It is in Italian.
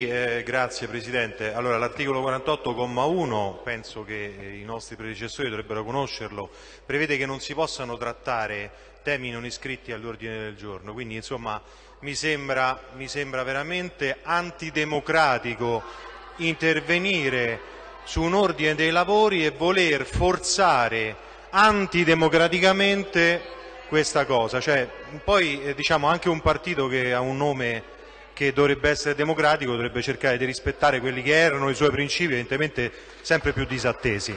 Eh, grazie Presidente. Allora, l'articolo 48,1, penso che eh, i nostri predecessori dovrebbero conoscerlo, prevede che non si possano trattare temi non iscritti all'ordine del giorno, quindi insomma mi sembra, mi sembra veramente antidemocratico intervenire su un ordine dei lavori e voler forzare antidemocraticamente questa cosa. Cioè, poi eh, diciamo anche un partito che ha un nome che dovrebbe essere democratico dovrebbe cercare di rispettare quelli che erano i suoi principi, evidentemente sempre più disattesi.